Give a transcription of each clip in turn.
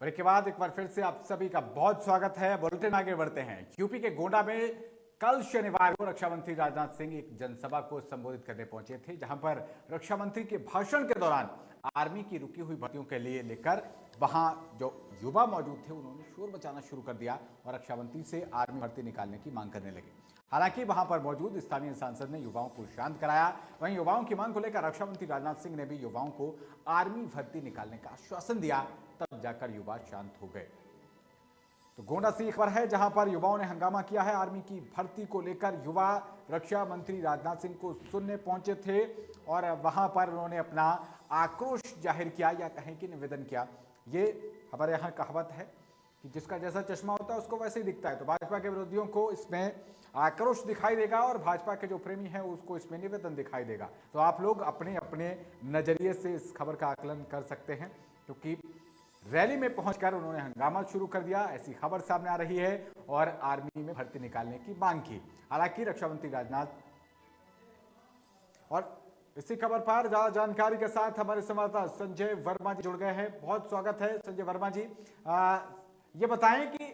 Break के बाद एक बार फिर से आप सभी का बहुत स्वागत है। बुलेटिन आगे बढ़ते हैं। यूपी के गोंडा में कल शनिवार को रक्षा मंत्री राजनाथ सिंह एक जनसभा को संबोधित करने पहुँचे थे, जहाँ पर रक्षा मंत्री के भाषण के दौरान आर्मी की रुकी हुई भर्तियों के लिए लेकर वहाँ जो युवा मौजूद थे, उन्होंने शोर मचाना शुरू कर दिया और रक्षा मंत्री से आर्मी भर्ती निकालने की मांग करने लगे। हालाँकि वहाँ पर मौजूद स्थानीय सांसद ने युवाओं को शांत कराया। वहीं युवाओं की मांग को लेकर रक्षा मंत्री राजनाथ सिंह ने भी युवाओं को आर्मी भर्ती निकालने का आश्वासन दिया। तब जाकर युवा शांत हो गए। तो गोंडा से खबर है, जहाँ पर युवाओं ने हंगामा किया है। आर्मी की भर्ती को लेकर युवा रक्षा मंत्री राजनाथ सिंह को सुनने पहुँचे थे और वहाँ पर उन्होंने अपना आक्रोश ज़ाहिर किया या कहें कि निवेदन किया। ये हमारे यहाँ कहावत है कि जिसका जैसा चश्मा होता है, उसको वैसे ही दिखता है। तो भाजपा के विरोधियों को इसमें आक्रोश दिखाई देगा और भाजपा के जो प्रेमी हैं, उसको इसमें निवेदन दिखाई देगा। तो आप लोग अपने अपने नज़रिए से इस खबर का आकलन कर सकते हैं, क्योंकि रैली में पहुंचकर उन्होंने हंगामा शुरू कर दिया। ऐसी खबर सामने आ रही है और आर्मी में भर्ती निकालने की मांग की। हालाँकि रक्षा मंत्री राजनाथ और इसी खबर पर ज़्यादा जानकारी के साथ हमारे संवाददाता संजय वर्मा जी जुड़ गए हैं। बहुत स्वागत है संजय वर्मा जी। आ, ये बताएँ कि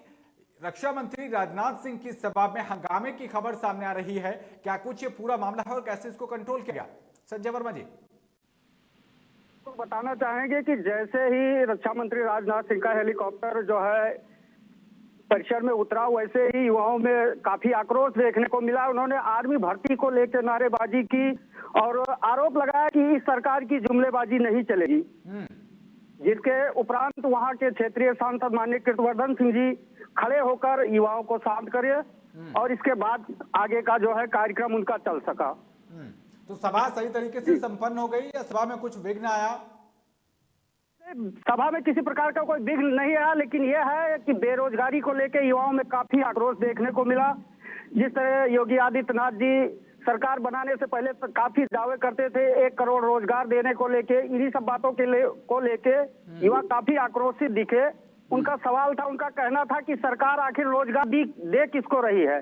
रक्षा मंत्री राजनाथ सिंह की सभा में हंगामे की खबर सामने आ रही है। क्या कुछ ये पूरा मामला है और कैसे इसको कंट्रोल किया संजय वर्मा जी। तो बताना चाहेंगे कि जैसे ही रक्षा मंत्री राजनाथ सिंह का हेलीकॉप्टर जो है परिसर में उतरा वैसे ही युवाओं में काफ़ी आक्रोश देखने को मिला। उन्होंने आर्मी भर्ती को लेकर नारेबाजी की और आरोप लगाया कि इस सरकार की जुमलेबाजी नहीं चलेगी। जिसके उपरांत वहाँ के क्षेत्रीय सांसद मान्य कृतवर्धन सिंह जी खड़े होकर युवाओं को शांत करे और इसके बाद आगे का जो है कार्यक्रम उनका चल सका। तो सभा सही तरीके से संपन्न हो गई या सभा में कुछ विघ्न आया? सभा में किसी प्रकार का कोई विघ्न नहीं आया लेकिन यह है कि बेरोजगारी को लेकर युवाओं में काफ़ी आक्रोश देखने को मिला। जिस तरह योगी आदित्यनाथ जी सरकार बनाने से पहले तो काफ़ी दावे करते थे एक करोड़ रोज़गार देने को लेके इन्हीं सब बातों के ले, को लेके युवा काफ़ी आक्रोशित दिखे। उनका सवाल था उनका कहना था कि सरकार आखिर रोज़गार दे किसको रही है?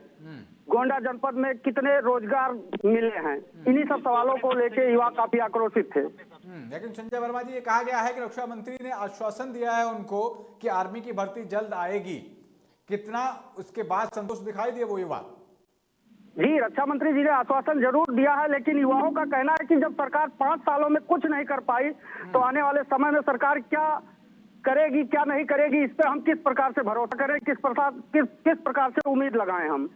गोंडा जनपद में कितने रोज़गार मिले हैं? इन्हीं सब सवालों को लेकर युवा काफ़ी आक्रोशित थे। हम्म, लेकिन संजय वर्मा जी ये कहा गया है कि रक्षा मंत्री ने आश्वासन दिया है उनको कि आर्मी की भर्ती जल्द आएगी। कितना उसके बाद संतोष दिखाई दिए वो युवा? जी रक्षा मंत्री जी ने आश्वासन ज़रूर दिया है लेकिन युवाओं का कहना है कि जब सरकार पाँच सालों में कुछ नहीं कर पाई तो आने वाले समय में सरकार क्या करेगी क्या नहीं करेगी इस पर हम किस प्रकार से भरोसा करें किस प्रकार किस किस प्रकार से उम्मीद लगाएँ हम?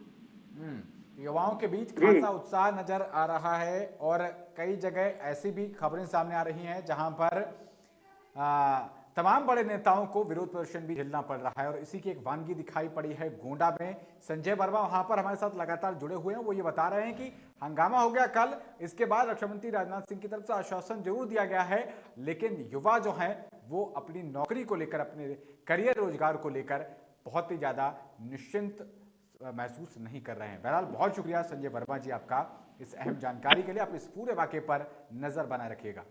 युवाओं के बीच खासा उत्साह नज़र आ रहा है और कई जगह ऐसी भी खबरें सामने आ रही हैं जहाँ पर आ, तमाम बड़े नेताओं को विरोध प्रदर्शन भी झेलना पड़ रहा है और इसी की एक वानगी दिखाई पड़ी है गोंडा में। संजय वर्मा वहाँ पर हमारे साथ लगातार जुड़े हुए हैं वो ये बता रहे हैं कि हंगामा हो गया कल इसके बाद रक्षा मंत्री राजनाथ सिंह की तरफ़ से आश्वासन ज़रूर दिया गया है लेकिन युवा जो है वो अपनी नौकरी को लेकर अपने करियर रोज़गार को लेकर बहुत ही ज़्यादा निश्चिंत महसूस नहीं कर रहे हैं। बहरहाल, बहुत शुक्रिया संजय वर्मा जी आपका इस अहम जानकारी के लिए। आप इस पूरे वाक्य पर नज़र बनाए रखिएगा।